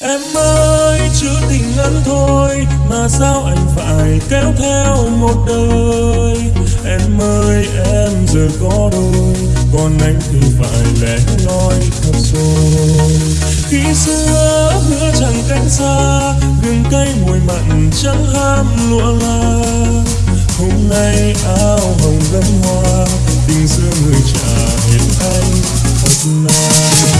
Em ơi, chữ tình ngắn thôi Mà sao anh phải kéo theo một đời? Em ơi, em giờ có đôi, Còn anh thì phải lẻ loi thật rồi. Khi xưa hứa chẳng cách xa, Gừng cây mùi mặn chẳng ham lụa la Hôm nay áo hồng gấm hoa, Tình xưa người trả hiến anh thật là.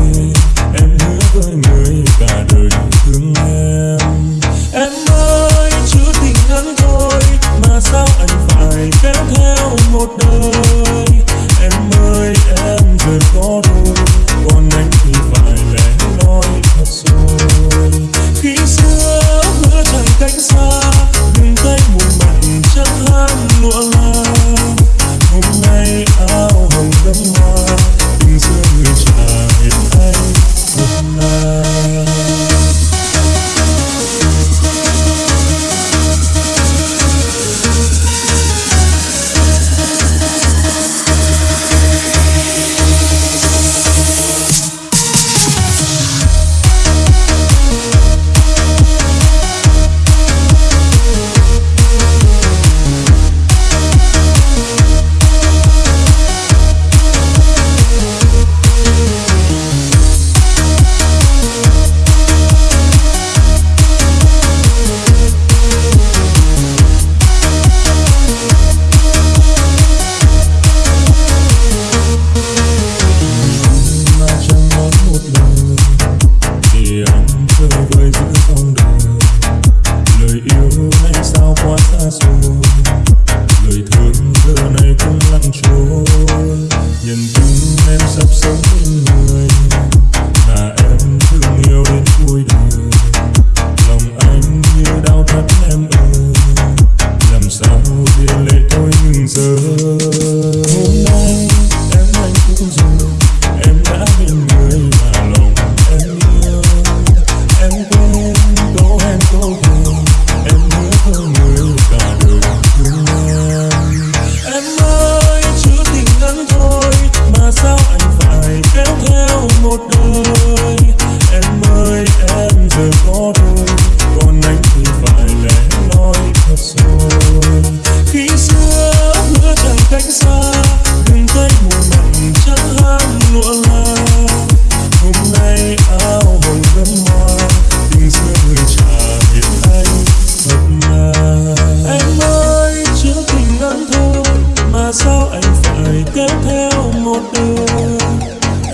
You.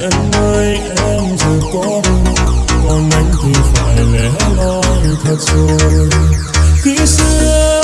em ơi, em giờ có còn anh thì phải lẻ loi thật rồi. Khi xưa